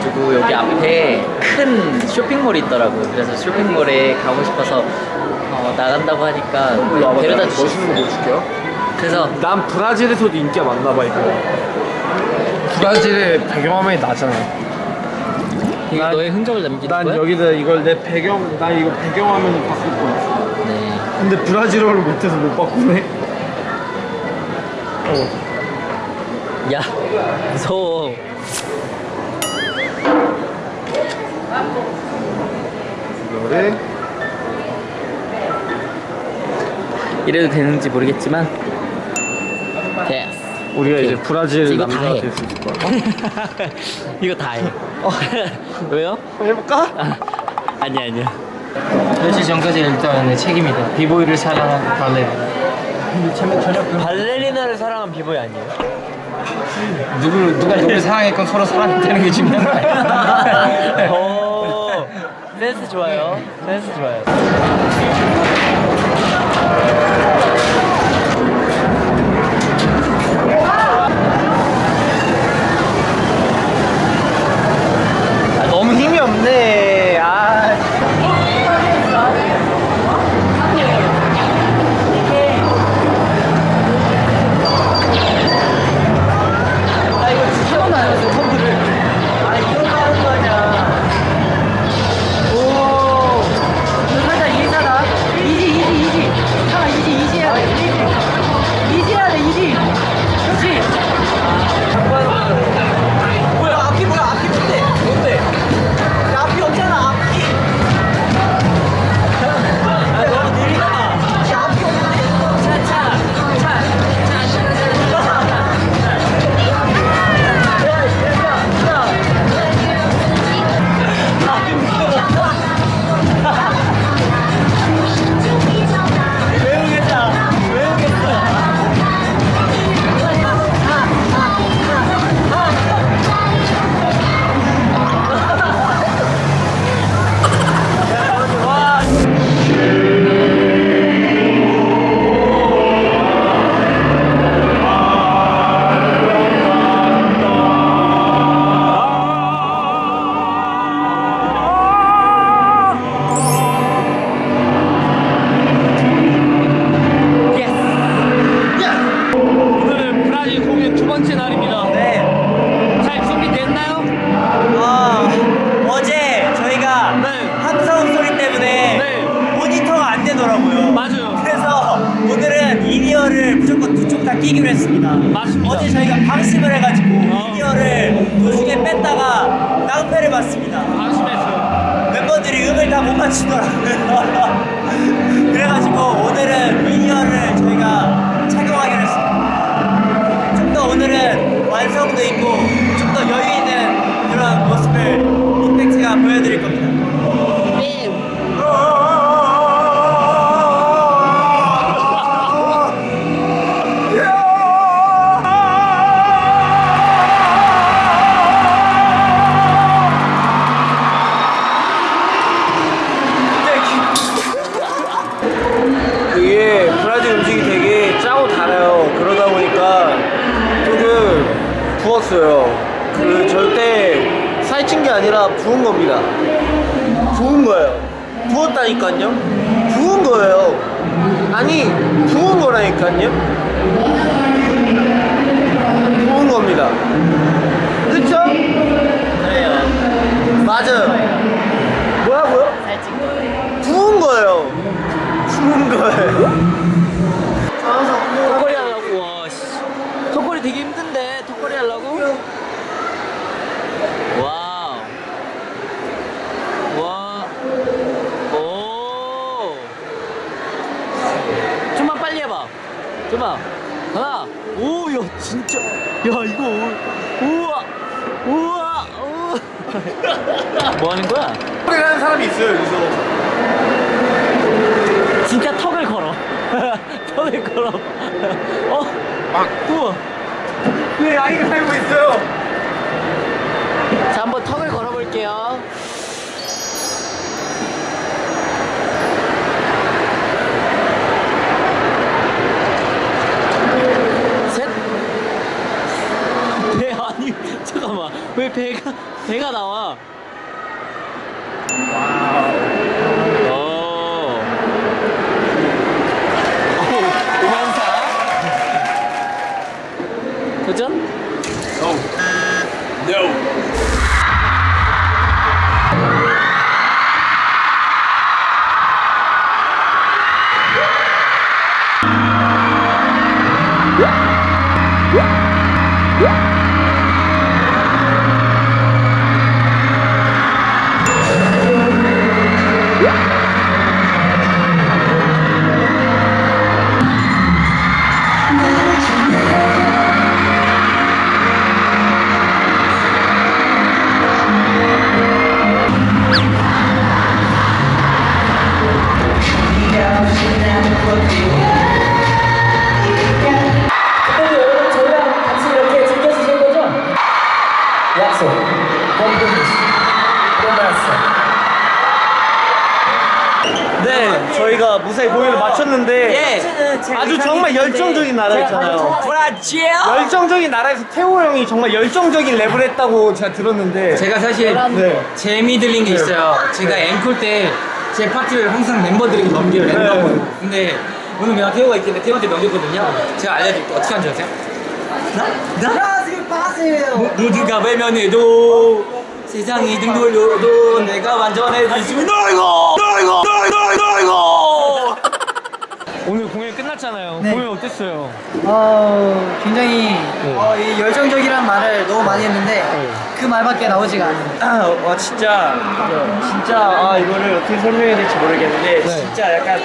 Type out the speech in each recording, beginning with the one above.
답답해가지고 여기 앞에 큰 쇼핑몰이 있더라고요. 그래서 쇼핑몰에 가고 싶어서 어, 나간다고 하니까 데려다 주셨어요. 멋있는 거 보여줄게요. 그래서 난 브라질에서도 인기가 많나 봐 이거. 브라질의 배경화면이 나잖아. 이거 난- 너의 흔적을 남기는 난 거야? 여기다 이걸 내 배경 나 이거 배경화면을 바꿀 거야. 네. 근데 브라질어를 못해서 못 바꾸네. 어. 야 무서워. 이거를 이래도 되는지 모르겠지만 됐어. 우리가 이제 브라질 이거 다 남자가 해. 될수 있을 거야. 이거 다 해. 왜요? 해볼까? 아니 아니야. 며칠 전까지 일단 내 책임이다. 비보이를 사랑한 발레리나. 발레리나를 사랑한 비보이 아니에요? 누구 누가 누굴 사랑했건 서로 사랑했다는 게 중요한 거 아니야? 오 센스 좋아요. 센스 좋아요. 아, 너무 힘이 없네. 맞추더라고요. 그래가지고 오늘은 이니어를 저희가 착용하기로 했습니다. 좀 더 오늘은 완성도 있고 겁니다. 부은 거예요. 부었다니까요. 부은 거예요. 아니 부은 거라니까요. 부은 겁니다. 그쵸? 그래요. 맞아요. 뭐라고요? 부은 거예요. 부은 거예요. 턱걸이 하려고 와 씨. 턱걸이 되게 힘든데 턱걸이 하려고? 와우 와 오. 좀만 빨리 해봐 좀만 하나 오 야 진짜 야 이거 오- 우와 우와 우와 뭐 하는 거야? 소리를 하는 사람이 있어요, 여기서. 잠깐만 왜 배가 배가 나와? Yeah! 아주 정말 열정적인 나라였잖아요. 브라질. 열정적인 나라에서 태호 형이 정말 열정적인 랩을 했다고 제가 들었는데 제가 사실 네. 재미 들린 게 있어요. 제가 앵콜 때 제 파트를 항상 멤버들에게 넘겨요, 랜덤으로. 근데 오늘 내가 태호가 있길래 태호한테 넘겼거든요. 제가 알려드릴게요. 어떻게 하는지 아세요? 브라질 파세요. 모두가 외면해도 세상이 등 돌려도 내가 완전해질 수 있는 너이고 너이고 너이고 너이고 끝났잖아요. 네. 공연 어땠어요? 어, 굉장히 어, 이 열정적이란 말을 너무 많이 했는데 네. 그 말밖에 나오지가 않아요. 아, 와 진짜 진짜 아 이거를 어떻게 설명해야 될지 모르겠는데 진짜 약간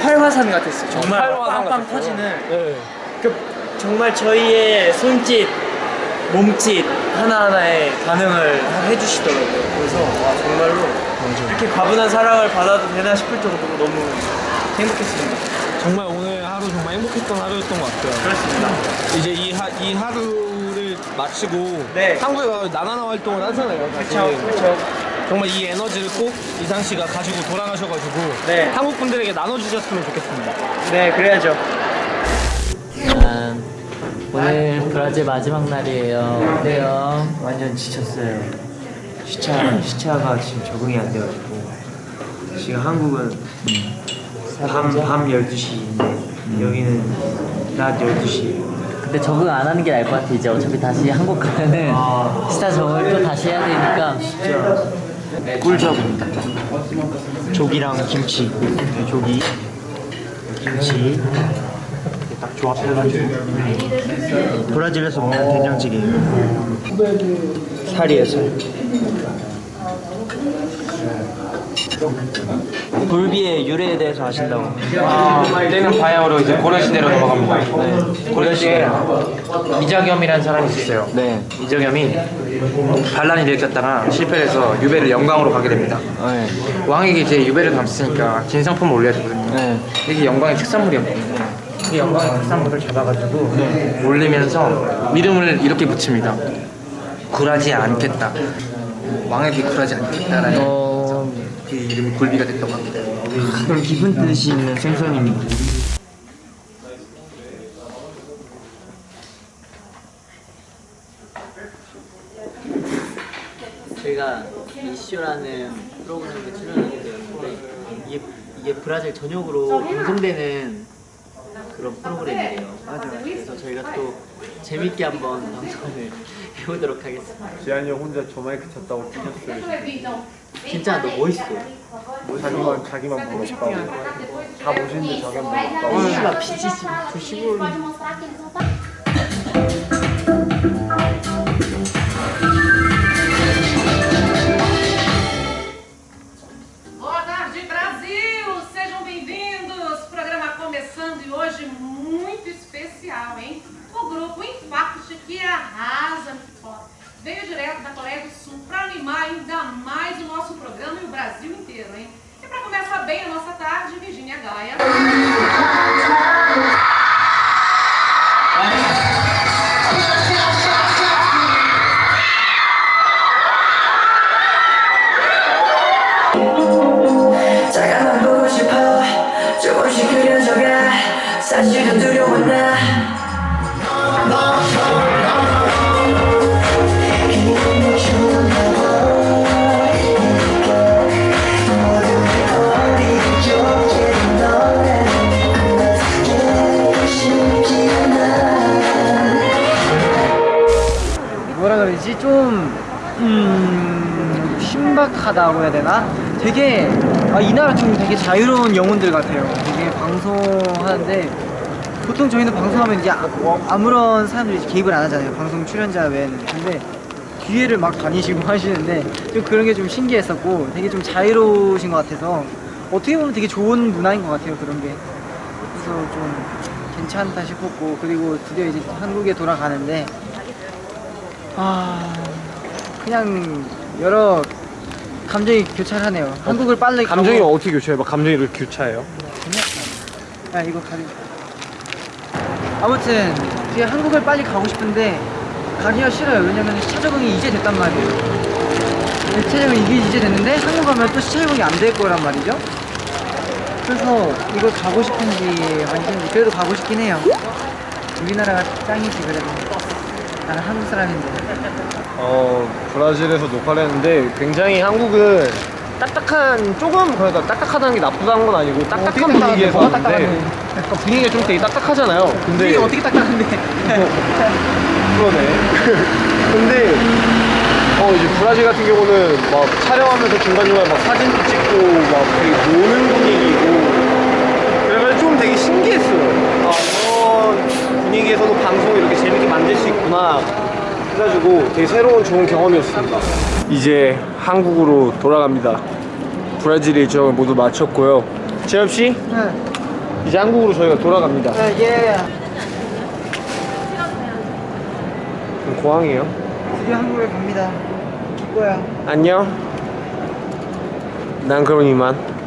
활화산 같았어요. 정말 활화산 빵빵 같았어요. 터지는 네. 그 정말 저희의 손짓, 몸짓 하나하나에 반응을 해주시더라고요. 그래서 와 정말로 이렇게 과분한 사랑을 받아도 되나 싶을 정도로 너무 행복했습니다. 정말 오늘 하루 정말 행복했던 하루였던 것 같아요. 그렇습니다. 이제 이, 하, 이 하루를 마치고 네. 한국에 가서 나나나 활동을 하잖아요. 그렇죠, 그렇죠. 정말 이 에너지를 꼭 이상 씨가 가지고 돌아가셔가지고 네. 한국 분들에게 나눠주셨으면 좋겠습니다. 네, 그래야죠. 짠. 오늘 브라질 마지막 날이에요. 어때요? 완전 지쳤어요. 시차 시차가 지금 적응이 안 돼가지고 지금 한국은 밤, 밤 12시인데 여기는 낮 12시 근데 적응 안 하는 게 나을 것 같아. 이제 어차피 다시 한국 가면은 아. 스타 적응을 또 다시 해야 되니까. 꿀조합입니다. 조기랑 김치, 네, 조기, 김치 딱 조합해가지고 브라질에서 먹는 된장찌개예요. 살이에요 살. 굴비의 유래에 대해서 아신다고? 이때는 바야흐로 이제 고려시대로 넘어갑니다. 네. 고려시대 이자겸이라는 사람이 있었어요. 네. 이자겸이 반란을 일으켰다가 실패해서 유배를 영광으로 가게 됩니다. 네. 왕에게 이제 유배를 감쌌으니까 긴 상품을 올려야 되거든요. 네. 이게 영광의 특산물이었거든요. 이 영광의 특산물을 잡아가지고 올리면서 이름을 이렇게 붙입니다. 굴하지 않겠다. 왕에게 굴하지 않겠다라는 그 이름이 굴비가 됐다고 합니다. 그런 깊은 뜻이 있는 생선입니다. 저희가 이쇼라는 프로그램에 출연하게 되었는데 이게, 이게 브라질 전역으로 방송되는 그런 프로그램이에요. 맞아요. 그래서 저희가 또 재밌게 한번 방송을 해보도록 하겠습니다. 지한이 형 혼자 저 마이크 쳤다고 뛰셨어요. 진짜 너 멋있어. 자기만 자기만 보고 싶다고. 다 보시는데 자기만 보고 싶다고. 빛이 지금 저 시골 direto da Coreia do Sul para animar ainda mais o nosso programa e o Brasil inteiro, hein? E para começar bem a nossa tarde, Virginia Gaia. 다가만 보고 싶어 조금씩 그려져가 사실은 두려워 나 뭐라 그러지? 좀, 음, 신박하다고 해야 되나? 되게, 아, 이 나라 좀 되게 자유로운 영혼들 같아요. 되게 방송하는데, 보통 저희는 방송하면 이제 아, 아무런 사람들이 개입을 안 하잖아요. 방송 출연자 외에는. 근데, 뒤에를 막 다니시고 하시는데, 좀 그런 게 좀 신기했었고, 되게 좀 자유로우신 것 같아서, 어떻게 보면 되게 좋은 문화인 것 같아요, 그런 게. 그래서 좀 괜찮다 싶었고, 그리고 드디어 이제 한국에 돌아가는데, 아 그냥 여러 감정이 교차하네요. 한국을 빨리 감정이 가고 어떻게 교차해요? 막 감정이 이렇게 교차해요? 야 이거 가져. 아무튼 되게 한국을 빨리 가고 싶은데 가기가 싫어요. 왜냐면 시차 적응이 이제 됐단 말이에요. 시차 적응이 이게 이제 됐는데 한국 가면 또 시차 적응이 안 될 거란 말이죠. 그래서 이걸 가고 싶은지 아닌지 그래도 가고 싶긴 해요. 우리나라가 짱이지 그래도. 나는 한국 사람인데. 어 브라질에서 녹화를 했는데 굉장히 한국은 딱딱한 조금 그러니까 딱딱하다는 게 나쁘다는 건 아니고 어떻게 딱딱한 딱딱한데? 분위기에서 뭐가 왔는데? 그러니까 분위기가 좀 되게 딱딱하잖아요. 근데 이게 어떻게 딱딱한데? 그러네. 근데 어 이제 브라질 같은 경우는 막 촬영하면서 중간중간 막 사진도 찍고 막 되게 노는 분위기고 그래가지고 좀 되게 신기했어요. 아 분위기에서도 방송을 이렇게 재밌게 만들 수 있구나. 그래가지고 되게 새로운 좋은 경험이었습니다. 이제 한국으로 돌아갑니다. 브라질 일정을 모두 마쳤고요. 재엽 씨, 네. 이제 한국으로 저희가 돌아갑니다. 네, 예. 그럼 공항이에요. 드디어 한국에 갑니다. 기뻐요. 안녕. 난 그럼 이만. 쉬.